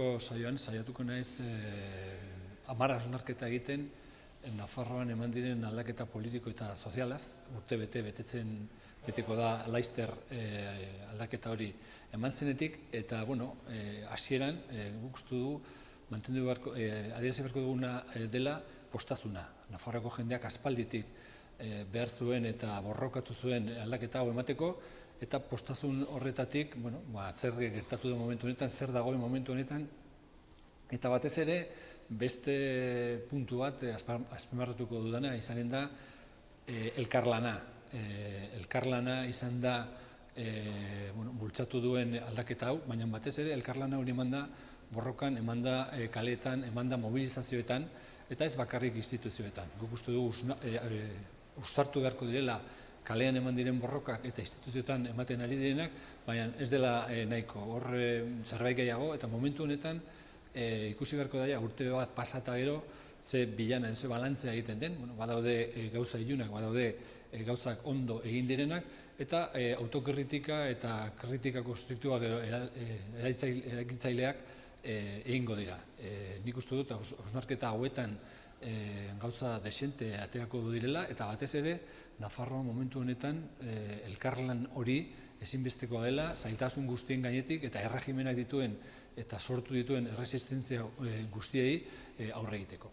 gaurko saioan saiatuko naiz eh, amara hausnarketa egiten eh, Nafarroan eman diren aldaketa politiko eta sozialaz, urte bete betetzen beteko da Laister eh, aldaketa hori eman zenetik, eta bueno, eh, hasieran eh, guk du mantendu beharko, eh, adierazi beharko duguna dela postazuna. Nafarroako jendeak aspalditik eh, behar zuen eta borrokatu zuen aldaketa hau emateko, eta postazun horretatik, bueno, ba, zer gertatu den momentu honetan, zer dagoen momentu honetan, eta batez ere, beste puntu bat eh, azpimarratuko dudana izanen da eh, elkarlana. Eh, elkarlana izan da eh, bueno, bultzatu duen aldaketa hau, baina batez ere elkarlana hori eman da borrokan, eman da eh, kaletan, eman da mobilizazioetan, eta ez bakarrik instituzioetan. Guk uste dugu ustartu beharko direla kalean eman diren borrokak eta instituzioetan ematen ari direnak, baina ez dela e, nahiko, hor e, zerbait gehiago, eta momentu honetan e, ikusi beharko daia urte bat pasata gero, ze bilana, ze balantzea egiten den, bueno, badaude e, gauza ilunak, badaude e, gauzak ondo egin direnak, eta e, autokritika eta kritika konstruktuak eragitzaileak e, egingo dira. E, nik uste dut, hausnarketa hauetan e, gauza desente aterako direla, eta batez ere, Nafarroa momentu honetan eh, elkarlan hori ezinbesteko dela, zailtasun guztien gainetik eta erregimenak dituen eta sortu dituen erresistentzia guztiei eh, aurre egiteko.